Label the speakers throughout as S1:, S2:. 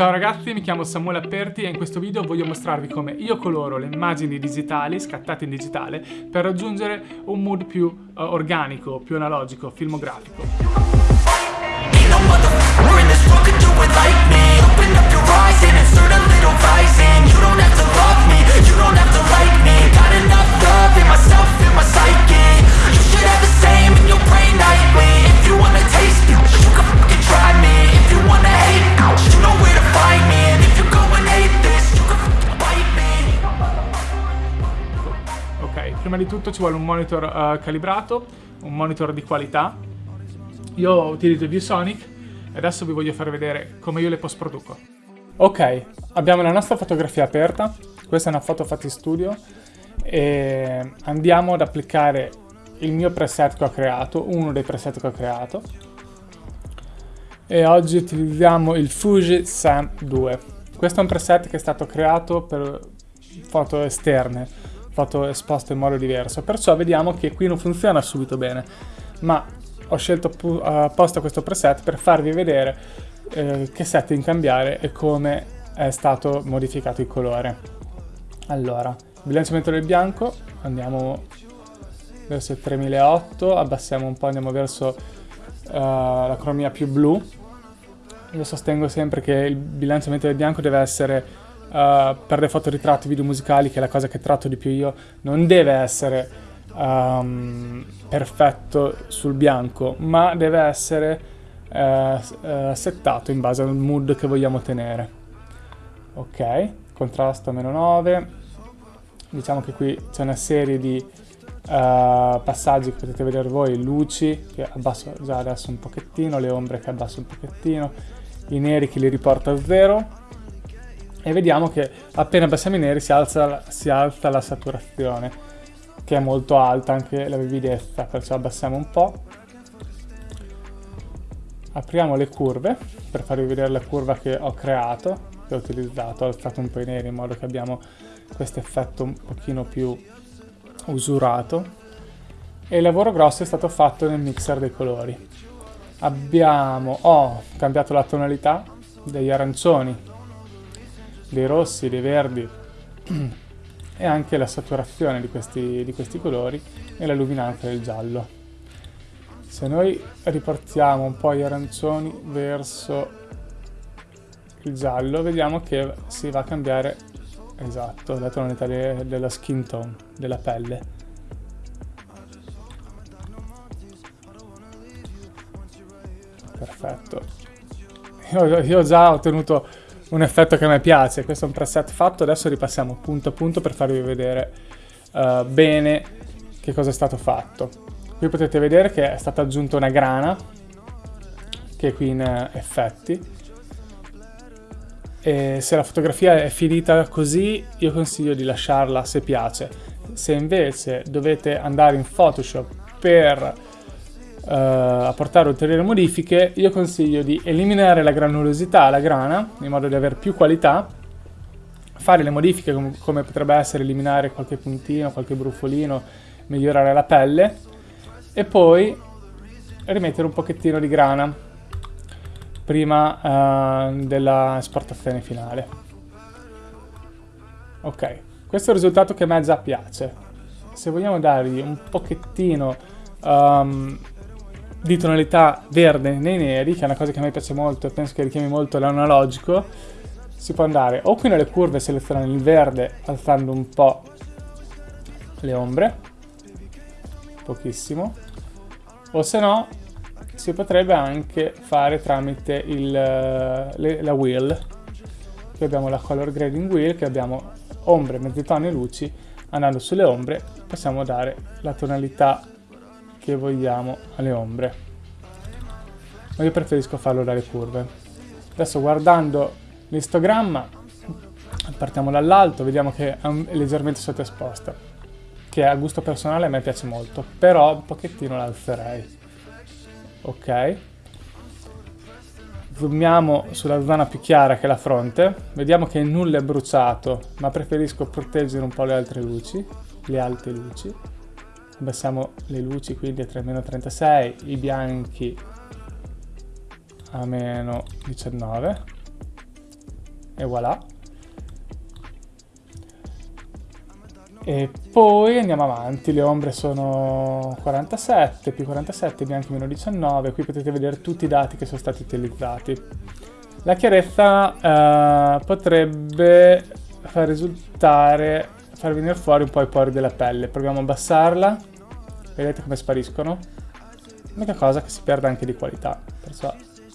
S1: Ciao ragazzi, mi chiamo Samuele Aperti e in questo video voglio mostrarvi come io coloro le immagini digitali scattate in digitale per raggiungere un mood più uh, organico, più analogico, filmografico. Di tutto ci vuole un monitor uh, calibrato, un monitor di qualità. Io utilizzo ViewSonic e adesso vi voglio far vedere come io le post produco. Ok, abbiamo la nostra fotografia aperta, questa è una foto fatta in studio e andiamo ad applicare il mio preset che ho creato, uno dei preset che ho creato e oggi utilizziamo il Fuji Sam 2. Questo è un preset che è stato creato per foto esterne fatto esposto in modo diverso, perciò vediamo che qui non funziona subito bene, ma ho scelto apposta questo preset per farvi vedere eh, che setting cambiare e come è stato modificato il colore. Allora, bilanciamento del bianco, andiamo verso il 3008, abbassiamo un po', andiamo verso uh, la cromia più blu. Io sostengo sempre che il bilanciamento del bianco deve essere uh, per le fotoritratti video musicali, che è la cosa che tratto di più io, non deve essere um, perfetto sul bianco, ma deve essere uh, uh, settato in base al mood che vogliamo tenere. Ok, contrasto meno 9. Diciamo che qui c'è una serie di Uh, passaggi che potete vedere voi, luci che abbasso già adesso un pochettino, le ombre che abbasso un pochettino, i neri che li riporto a zero, e vediamo che appena abbassiamo i neri si alza, si alza la saturazione che è molto alta anche la vividezza perciò abbassiamo un po' apriamo le curve per farvi vedere la curva che ho creato che ho utilizzato, ho alzato un po' i neri in modo che abbiamo questo effetto un pochino più usurato. E il lavoro grosso è stato fatto nel mixer dei colori. Abbiamo, ho cambiato la tonalità degli arancioni dei rossi, dei verdi e anche la saturazione di questi, di questi colori e la luminanza del giallo. Se noi riportiamo un po' gli arancioni verso il giallo, vediamo che si va a cambiare, esatto, la tonalità de della skin tone, della pelle. Perfetto. Io, io già ho ottenuto un effetto che a me piace. Questo è un preset fatto, adesso ripassiamo punto a punto per farvi vedere uh, bene che cosa è stato fatto. Qui potete vedere che è stata aggiunta una grana, che è qui in uh, effetti. E se la fotografia è finita così, io consiglio di lasciarla se piace. Se invece dovete andare in Photoshop per uh, apportare ulteriori modifiche, io consiglio di eliminare la granulosità, la grana, in modo da avere più qualità, fare le modifiche com come potrebbe essere eliminare qualche puntino, qualche brufolino, migliorare la pelle, e poi rimettere un pochettino di grana prima uh, della esportazione finale. Ok, questo è il risultato che a me già piace. Se vogliamo dargli un pochettino um, di tonalità verde nei neri, che è una cosa che a me piace molto e penso che richiami molto l'analogico, si può andare o qui nelle curve selezionare il verde alzando un po' le ombre, pochissimo, o se no si potrebbe anche fare tramite il, le, la wheel, qui abbiamo la color grading wheel, che abbiamo ombre, mezzitoni e luci, andando sulle ombre possiamo dare la tonalità che vogliamo alle ombre. Ma io preferisco farlo dalle curve. Adesso guardando l'istogramma, partiamo dall'alto, vediamo che è leggermente sottoesposta, che a gusto personale a me piace molto, però un pochettino l'alzerei. Ok. Zoomiamo sulla zona più chiara che è la fronte, vediamo che nulla è bruciato, ma preferisco proteggere un po' le altre luci, le alte luci abbassiamo le luci quindi a meno 36, i bianchi a meno 19. e voilà. E poi andiamo avanti, le ombre sono 47, più 47, bianchi meno 19, qui potete vedere tutti i dati che sono stati utilizzati. La chiarezza uh, potrebbe far risultare, far venire fuori un po' i pori della pelle. Proviamo a abbassarla, vedete come spariscono? L'unica cosa che si perde anche di qualità, perciò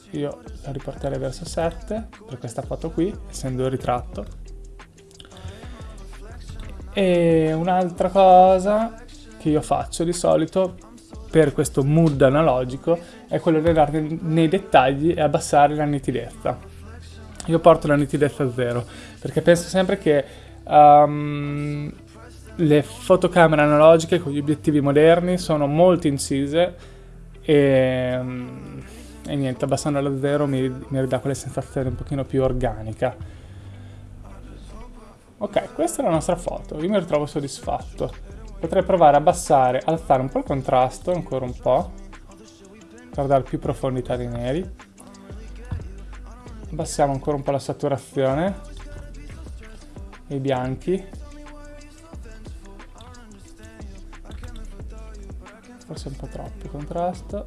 S1: io la riporterei verso 7 per questa foto qui, essendo il ritratto. E un'altra cosa che io faccio di solito per questo mood analogico è quello di andare nei dettagli e abbassare la nitidezza. Io porto la nitidezza a zero perché penso sempre che um, le fotocamere analogiche con gli obiettivi moderni sono molto incise e, um, e niente, abbassandolo a zero mi, mi ridà quella sensazione un pochino più organica. Ok, questa è la nostra foto, io mi ritrovo soddisfatto. Potrei provare a abbassare, alzare un po' il contrasto, ancora un po', per dare più profondità dei neri. Abbassiamo ancora un po' la saturazione, i bianchi. Forse un po' troppo contrasto.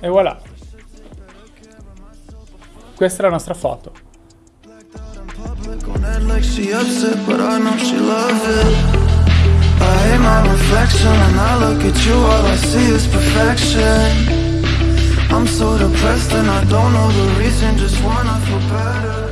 S1: E voilà! Questa è la nostra foto. I'm so depressed and I don't know the reason, just wanna feel better